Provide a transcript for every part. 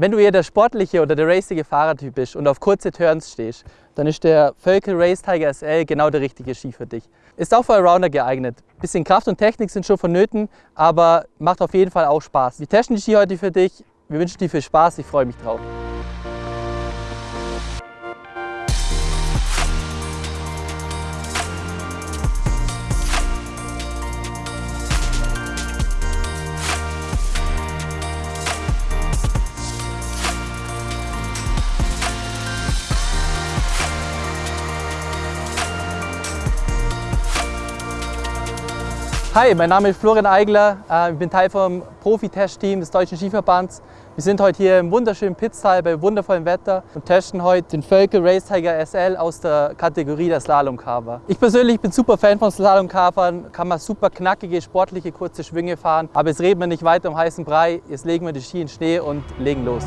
Wenn du eher der sportliche oder der racige Fahrertyp bist und auf kurze Turns stehst, dann ist der Völkel Race Tiger SL genau der richtige Ski für dich. Ist auch für Allrounder geeignet. Bisschen Kraft und Technik sind schon vonnöten, aber macht auf jeden Fall auch Spaß. Wir testen die Ski heute für dich. Wir wünschen dir viel Spaß, ich freue mich drauf. Hi, mein Name ist Florian Eigler. Äh, ich bin Teil vom Profi-Test-Team des Deutschen Skiverbands. Wir sind heute hier im wunderschönen Pitztal bei wundervollem Wetter und testen heute den Völkel Race Tiger SL aus der Kategorie der Slalomcarver. Ich persönlich bin super Fan von Slalomcarvern, kann man super knackige, sportliche, kurze Schwünge fahren. Aber jetzt reden wir nicht weiter um heißen Brei, jetzt legen wir die Ski in Schnee und legen los.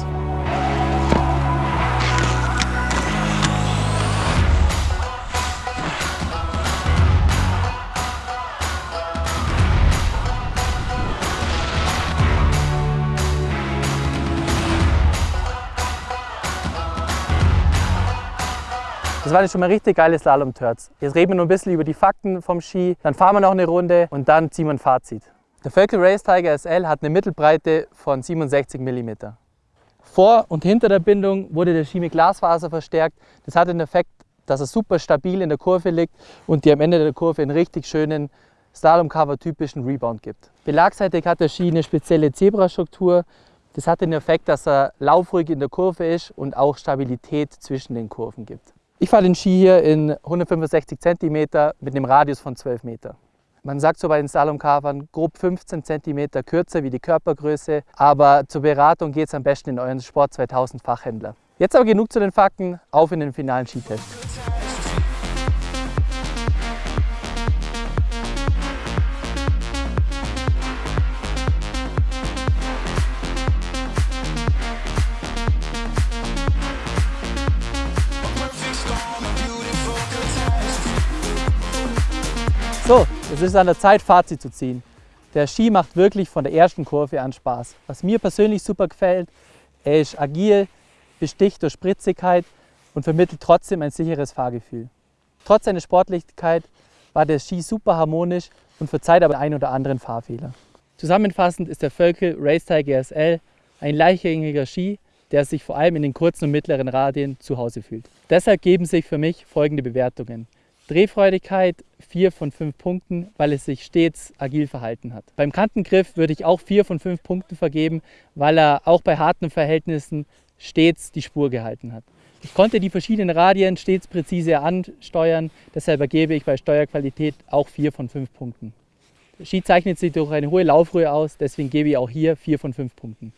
Das waren schon mal richtig geile Slalom-Turns. Jetzt reden wir noch ein bisschen über die Fakten vom Ski, dann fahren wir noch eine Runde und dann ziehen wir ein Fazit. Der Völkel Race Tiger SL hat eine Mittelbreite von 67 mm. Vor und hinter der Bindung wurde der Ski mit Glasfaser verstärkt. Das hat den Effekt, dass er super stabil in der Kurve liegt und dir am Ende der Kurve einen richtig schönen Slalom-Cover-typischen Rebound gibt. Belagseitig hat der Ski eine spezielle Zebrastruktur. Das hat den Effekt, dass er laufruhig in der Kurve ist und auch Stabilität zwischen den Kurven gibt. Ich fahre den Ski hier in 165 cm mit einem Radius von 12 Meter. Man sagt so bei den Slalomkavern grob 15 cm kürzer wie die Körpergröße, aber zur Beratung geht es am besten in euren Sport 2000 Fachhändler. Jetzt aber genug zu den Fakten, auf in den finalen Skitest. Es ist an der Zeit, Fazit zu ziehen. Der Ski macht wirklich von der ersten Kurve an Spaß. Was mir persönlich super gefällt, er ist agil, besticht durch Spritzigkeit und vermittelt trotzdem ein sicheres Fahrgefühl. Trotz seiner Sportlichkeit war der Ski super harmonisch und verzeiht aber einen oder anderen Fahrfehler. Zusammenfassend ist der Völkel Race Tiger ein leichtgängiger Ski, der sich vor allem in den kurzen und mittleren Radien zu Hause fühlt. Deshalb geben sich für mich folgende Bewertungen. Drehfreudigkeit 4 von 5 Punkten, weil es sich stets agil verhalten hat. Beim Kantengriff würde ich auch 4 von 5 Punkten vergeben, weil er auch bei harten Verhältnissen stets die Spur gehalten hat. Ich konnte die verschiedenen Radien stets präzise ansteuern, deshalb ergebe ich bei Steuerqualität auch 4 von 5 Punkten. Der Ski zeichnet sich durch eine hohe Laufruhe aus, deswegen gebe ich auch hier 4 von 5 Punkten.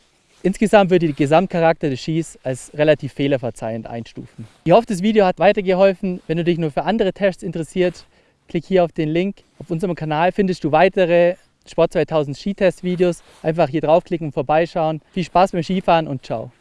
Insgesamt würde ich den Gesamtcharakter des Skis als relativ fehlerverzeihend einstufen. Ich hoffe, das Video hat weitergeholfen. Wenn du dich nur für andere Tests interessiert, klick hier auf den Link. Auf unserem Kanal findest du weitere Sport 2000 Skitest-Videos. Einfach hier draufklicken und vorbeischauen. Viel Spaß beim Skifahren und ciao.